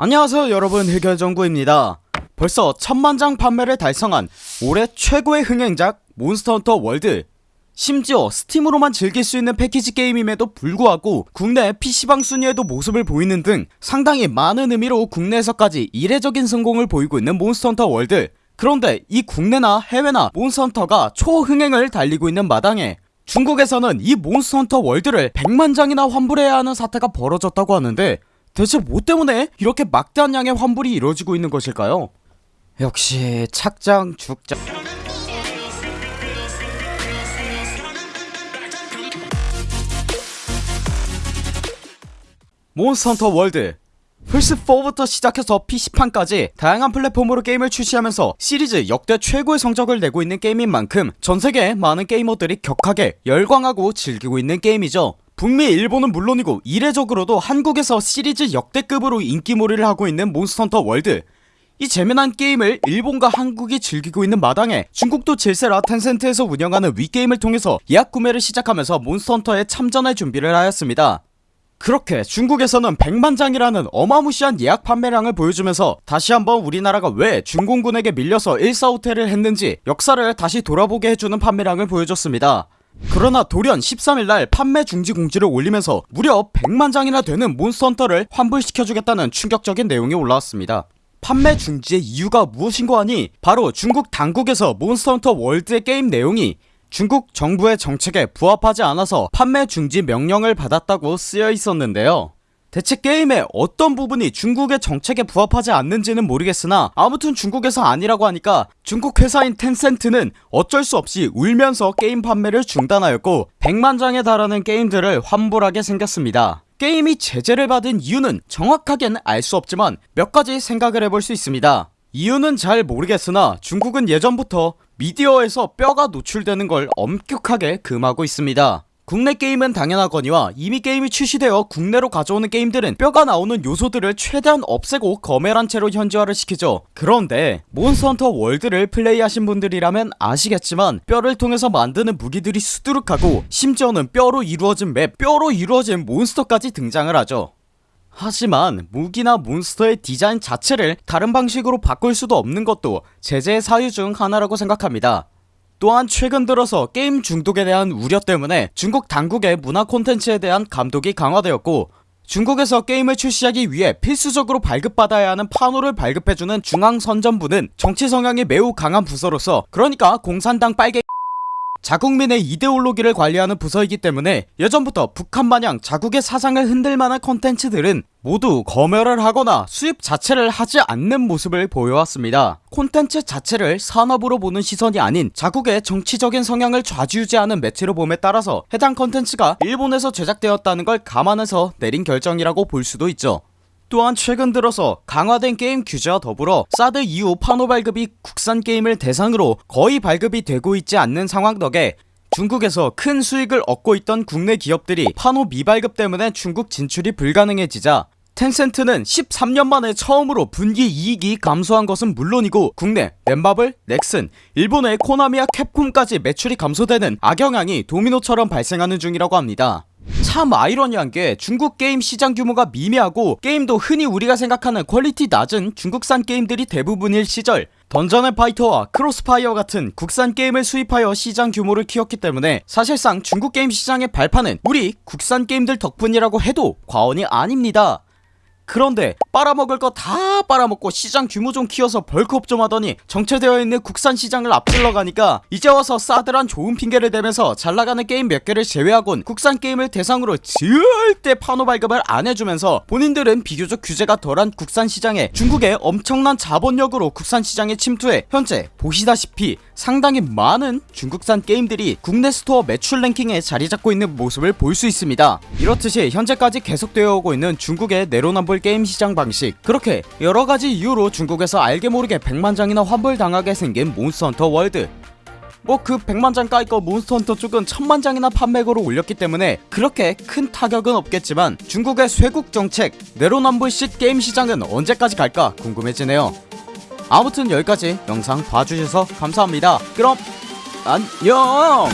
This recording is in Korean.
안녕하세요 여러분. 흑열정구입니다. 벌써 천만장 판매를 달성한 올해 최고의 흥행작 몬스터헌터 월드. 심지어 Steam으로만 즐길 수 있는 패키지 게임임에도 불구하고 국내 PC방 순위에도 모습을 보이는 등 상당히 많은 의미로 국내에서까지 이례적인 성공을 보이고 있는 몬스터헌터 월드. 그런데 이 국내나 해외나 몬스터헌터가 초흥행을 달리고 있는 마당에 중국에서는 이 몬스터헌터 월드를 100만장이나 환불해야 하는 사태가 벌어졌다고 하는데 대체 뭐 때문에 이렇게 막대한 양의 환불이 이루어지고 있는 것일까요? 역시 착장 죽장. 몬스터헌터 월드. 플스4부터 시작해서 PC판까지 다양한 플랫폼으로 게임을 출시하면서 시리즈 역대 최고의 성적을 내고 있는 게임인 만큼 전세계 많은 게이머들이 격하게 열광하고 즐기고 있는 게임이죠 북미 일본은 물론이고 이례적으로도 한국에서 시리즈 역대급으로 인기몰이를 하고 있는 몬스터헌터 월드. 이 재미난 게임을 일본과 한국이 즐기고 있는 마당에 중국도 질세라 텐센트에서 운영하는 위게임을 통해서 예약 구매를 시작하면서 몬스터헌터에 참전할 준비를 하였습니다. 그렇게 중국에서는 100만장이라는 어마무시한 예약 판매량을 보여주면서 다시 한번 우리나라가 왜 중공군에게 밀려서 일사후퇴를 했는지 역사를 다시 돌아보게 해주는 판매량을 보여줬습니다 그러나 돌연 13일날 판매 중지 공지를 올리면서 무려 100만장이나 되는 몬스터헌터를 환불시켜주겠다는 충격적인 내용이 올라왔습니다. 판매 중지의 이유가 무엇인고 하니 바로 중국 당국에서 몬스터헌터 월드의 게임 내용이 중국 정부의 정책에 부합하지 않아서 판매 중지 명령을 받았다고 쓰여 있었는데요 대체 게임의 어떤 부분이 중국의 정책에 부합하지 않는지는 모르겠으나 아무튼 중국에서 아니라고 하니까 중국 회사인 텐센트는 어쩔 수 없이 울면서 게임 판매를 중단하였고 100만장에 달하는 게임들을 환불하게 생겼습니다. 게임이 제재를 받은 이유는 정확하게는 알 수 없지만 몇 가지 생각을 해볼 수 있습니다. 이유는 잘 모르겠으나 중국은 예전부터 미디어에서 뼈가 노출되는 걸 엄격하게 금하고 있습니다 국내 게임은 당연하거니와 이미 게임이 출시되어 국내로 가져오는 게임들은 뼈가 나오는 요소들을 최대한 없애고 거멸한 채로 현지화를 시키죠. 그런데 몬스터헌터 월드를 플레이하신 분들이라면 아시겠지만 뼈를 통해서 만드는 무기들이 수두룩하고 심지어는 뼈로 이루어진 map 뼈로 이루어진 몬스터까지 등장을 하죠. 하지만 무기나 몬스터의 디자인 자체를 다른 방식으로 바꿀 수도 없는 것도 제재의 사유 중 하나라고 생각합니다 또한 최근 들어서 게임 중독에 대한 우려 때문에 중국 당국의 문화 콘텐츠에 대한 감독이 강화되었고 중국에서 게임을 출시하기 위해 필수적으로 발급받아야 하는 판호를 발급해주는 중앙선전부는 정치 성향이 매우 강한 부서로서 그러니까 공산당 빨개 자국민의 이데올로기를 관리하는 부서이기 때문에 예전부터 북한 마냥 자국의 사상을 흔들만한 컨텐츠들은 모두 검열을 하거나 수입 자체를 하지 않는 모습을 보여왔습니다. 콘텐츠 자체를 산업으로 보는 시선이 아닌 자국의 정치적인 성향을 좌지우지하는 매체로 봄에 따라서 해당 컨텐츠가 일본에서 제작되었다는 걸 감안해서 내린 결정이라고 볼 수도 있죠 또한 최근 들어서 강화된 게임 규제와 더불어 사드 이후 판호 발급이 국산 게임을 대상으로 거의 발급이 되고 있지 않는 상황 덕에 중국에서 큰 수익을 얻고 있던 국내 기업들이 판호 미발급 때문에 중국 진출이 불가능해지자 텐센트는 13년 만에 처음으로 분기 이익이 감소한 것은 물론이고 국내 넷마블, 넥슨, 일본의 코나미와 캡콤까지 매출이 감소되는 악영향이 도미노처럼 발생하는 중이라고 합니다 참 아이러니한 게 중국 게임 시장 규모가 미미하고 게임도 흔히 우리가 생각하는 퀄리티 낮은 중국산 게임들이 대부분일 시절 던전 앤 파이터와 크로스파이어 같은 국산 게임을 수입하여 시장 규모를 키웠기 때문에 사실상 중국 게임 시장의 발판은 우리 국산 게임들 덕분이라고 해도 과언이 아닙니다 그런데 빨아먹을 거 다 빨아먹고 시장 규모 좀 키워서 벌크업 좀 하더니 정체되어 있는 국산 시장을 앞질러 가니까 이제 와서 사드란 좋은 핑계를 대면서 잘나가는 게임 몇 개를 제외하곤 국산 게임을 대상으로 절대 판호 발급을 안 해주면서 본인들은 비교적 규제가 덜한 국산 시장에 중국의 엄청난 자본력으로 국산 시장에 침투해 현재 보시다시피 상당히 많은 중국산 게임들이 국내 스토어 매출 랭킹에 자리잡고 있는 모습을 볼 수 있습니다. 이렇듯이 현재까지 계속되어 오고 있는 중국의 내로남불 게임 시장 방식. 그렇게 여러가지 이유로 중국에서 알게 모르게 100만장이나 환불당하게 생긴 몬스터헌터 월드. 뭐그 100만장 까이거 몬스터헌터 쪽은 1000만장이나 판매고를 올렸기 때문에 그렇게 큰 타격은 없겠지만 중국의 쇄국 정책 내로남불식 게임 시장은 언제까지 갈까 궁금해지네요. 아무튼 여기까지 영상 봐주셔서 감사합니다. 그럼 안녕